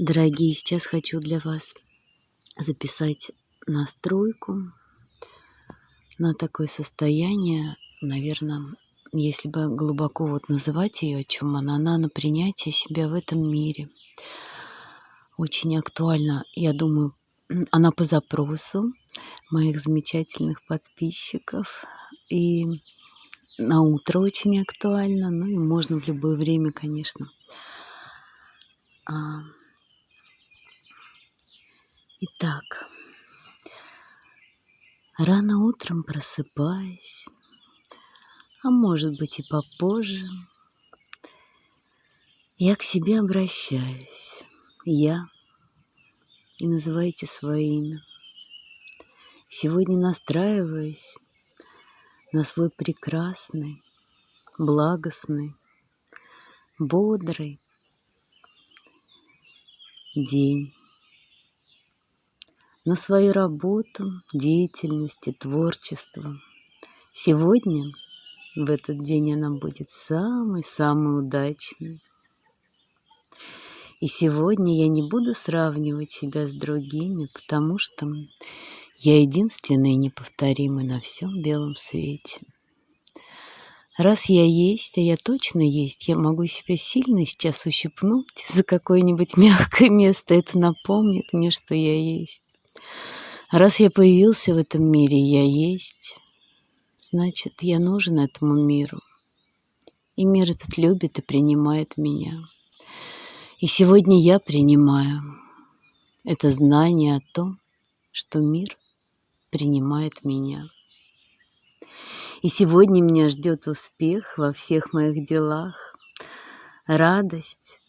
Дорогие, сейчас хочу для вас записать настройку на такое состояние, наверное, если бы глубоко вот называть ее, о чем она, она на принятие себя в этом мире. Очень актуально, я думаю, она по запросу моих замечательных подписчиков. И на утро очень актуально, ну и можно в любое время, конечно. Итак, рано утром просыпаясь, а может быть и попозже, я к себе обращаюсь, я, и называйте свое имя. Сегодня настраиваюсь на свой прекрасный, благостный, бодрый день на свою работу, деятельность и творчество. Сегодня, в этот день, она будет самой-самой удачной. И сегодня я не буду сравнивать себя с другими, потому что я единственная и неповторимая на всем белом свете. Раз я есть, а я точно есть, я могу себя сильно сейчас ущипнуть за какое-нибудь мягкое место. Это напомнит мне, что я есть. Раз я появился в этом мире, я есть, значит, я нужен этому миру. И мир этот любит и принимает меня. И сегодня я принимаю это знание о том, что мир принимает меня. И сегодня меня ждет успех во всех моих делах, радость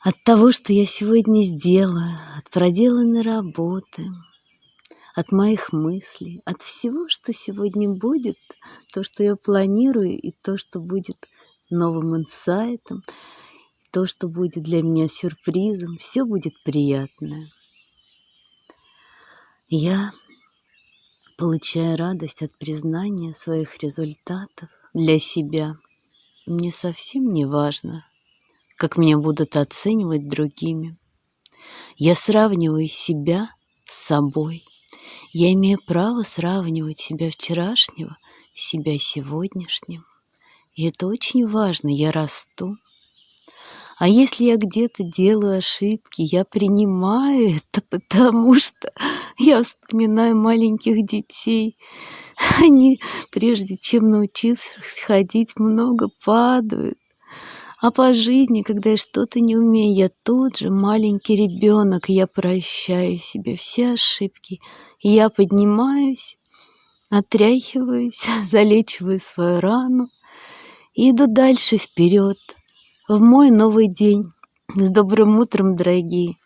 от того, что я сегодня сделаю, проделанной работы – от моих мыслей, от всего, что сегодня будет, то, что я планирую, и то, что будет новым инсайтом, то, что будет для меня сюрпризом, все будет приятное. Я получаю радость от признания своих результатов для себя. Мне совсем не важно, как меня будут оценивать другими. Я сравниваю себя с собой – я имею право сравнивать себя вчерашнего себя сегодняшним. И это очень важно, я расту. А если я где-то делаю ошибки, я принимаю это, потому что я вспоминаю маленьких детей. Они, прежде чем научившись ходить, много падают. А по жизни, когда я что-то не умею, я тот же маленький ребенок, я прощаю себе все ошибки. Я поднимаюсь, отряхиваюсь, залечиваю свою рану и иду дальше вперед, в мой новый день. С добрым утром, дорогие!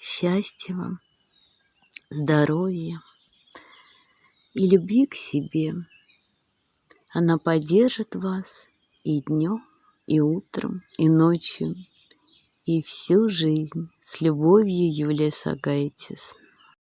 Счастья вам, здоровья и любви к себе. Она поддержит вас и днем, и утром, и ночью, и всю жизнь. С любовью, Юлия Сагайтис.